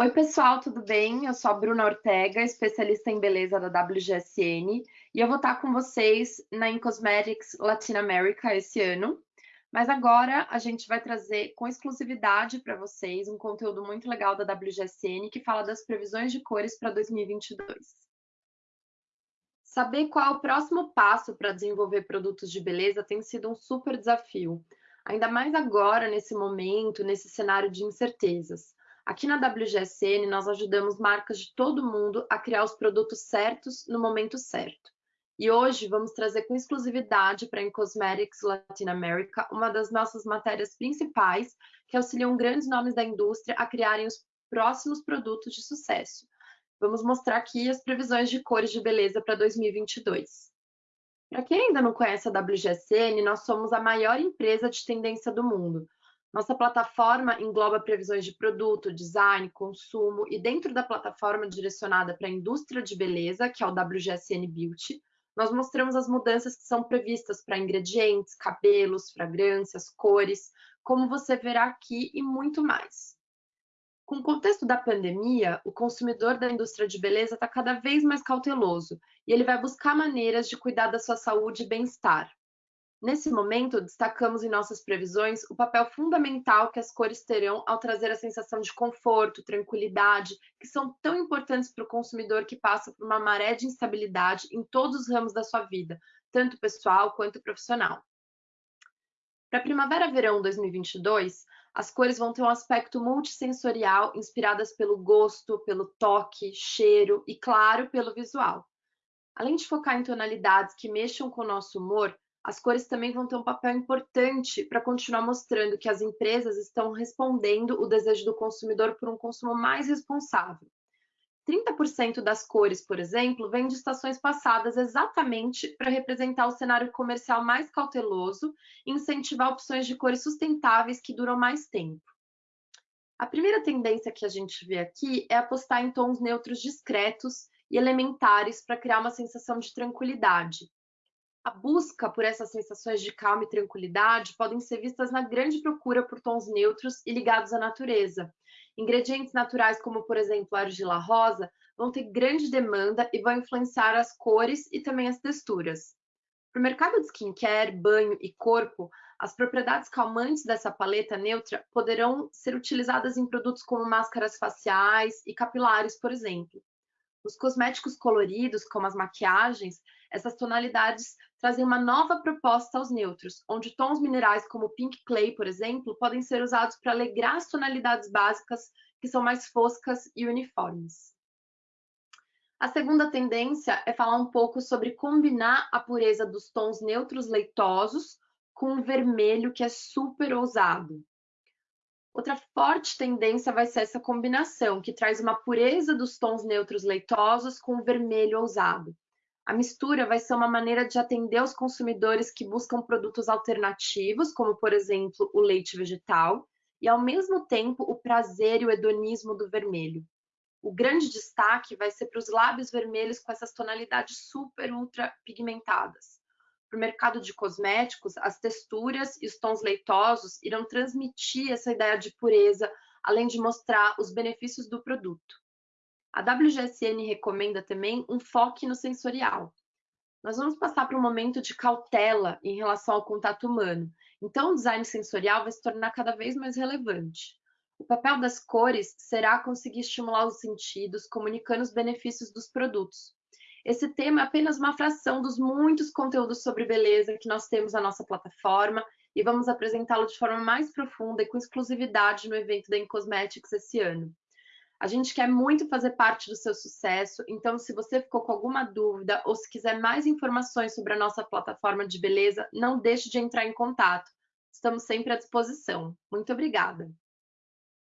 Oi, pessoal, tudo bem? Eu sou a Bruna Ortega, especialista em beleza da WGSN, e eu vou estar com vocês na Incosmetics Latin America esse ano. Mas agora a gente vai trazer com exclusividade para vocês um conteúdo muito legal da WGSN que fala das previsões de cores para 2022. Saber qual é o próximo passo para desenvolver produtos de beleza tem sido um super desafio, ainda mais agora, nesse momento, nesse cenário de incertezas. Aqui na WGSN, nós ajudamos marcas de todo mundo a criar os produtos certos no momento certo. E hoje vamos trazer com exclusividade para a Cosmetics Latin America uma das nossas matérias principais que auxiliam grandes nomes da indústria a criarem os próximos produtos de sucesso. Vamos mostrar aqui as previsões de cores de beleza para 2022. Para quem ainda não conhece a WGSN, nós somos a maior empresa de tendência do mundo. Nossa plataforma engloba previsões de produto, design, consumo e dentro da plataforma direcionada para a indústria de beleza, que é o WGSN Beauty, nós mostramos as mudanças que são previstas para ingredientes, cabelos, fragrâncias, cores, como você verá aqui e muito mais. Com o contexto da pandemia, o consumidor da indústria de beleza está cada vez mais cauteloso e ele vai buscar maneiras de cuidar da sua saúde e bem-estar. Nesse momento, destacamos em nossas previsões o papel fundamental que as cores terão ao trazer a sensação de conforto, tranquilidade, que são tão importantes para o consumidor que passa por uma maré de instabilidade em todos os ramos da sua vida, tanto pessoal quanto profissional. Para primavera-verão 2022, as cores vão ter um aspecto multissensorial inspiradas pelo gosto, pelo toque, cheiro e, claro, pelo visual. Além de focar em tonalidades que mexam com o nosso humor, as cores também vão ter um papel importante para continuar mostrando que as empresas estão respondendo o desejo do consumidor por um consumo mais responsável. 30% das cores, por exemplo, vêm de estações passadas exatamente para representar o cenário comercial mais cauteloso e incentivar opções de cores sustentáveis que duram mais tempo. A primeira tendência que a gente vê aqui é apostar em tons neutros discretos e elementares para criar uma sensação de tranquilidade, a busca por essas sensações de calma e tranquilidade podem ser vistas na grande procura por tons neutros e ligados à natureza. Ingredientes naturais, como por exemplo a argila rosa, vão ter grande demanda e vão influenciar as cores e também as texturas. Para o mercado de skincare, banho e corpo, as propriedades calmantes dessa paleta neutra poderão ser utilizadas em produtos como máscaras faciais e capilares, por exemplo. Os cosméticos coloridos, como as maquiagens, essas tonalidades trazem uma nova proposta aos neutros, onde tons minerais como pink clay, por exemplo, podem ser usados para alegrar as tonalidades básicas que são mais foscas e uniformes. A segunda tendência é falar um pouco sobre combinar a pureza dos tons neutros leitosos com o vermelho, que é super ousado. Outra forte tendência vai ser essa combinação, que traz uma pureza dos tons neutros leitosos com o vermelho ousado. A mistura vai ser uma maneira de atender os consumidores que buscam produtos alternativos, como, por exemplo, o leite vegetal, e, ao mesmo tempo, o prazer e o hedonismo do vermelho. O grande destaque vai ser para os lábios vermelhos com essas tonalidades super ultra pigmentadas. Para o mercado de cosméticos, as texturas e os tons leitosos irão transmitir essa ideia de pureza, além de mostrar os benefícios do produto. A WGSN recomenda também um foco no sensorial. Nós vamos passar por um momento de cautela em relação ao contato humano, então o design sensorial vai se tornar cada vez mais relevante. O papel das cores será conseguir estimular os sentidos, comunicando os benefícios dos produtos, esse tema é apenas uma fração dos muitos conteúdos sobre beleza que nós temos na nossa plataforma e vamos apresentá-lo de forma mais profunda e com exclusividade no evento da Incosmetics esse ano. A gente quer muito fazer parte do seu sucesso, então se você ficou com alguma dúvida ou se quiser mais informações sobre a nossa plataforma de beleza, não deixe de entrar em contato. Estamos sempre à disposição. Muito obrigada!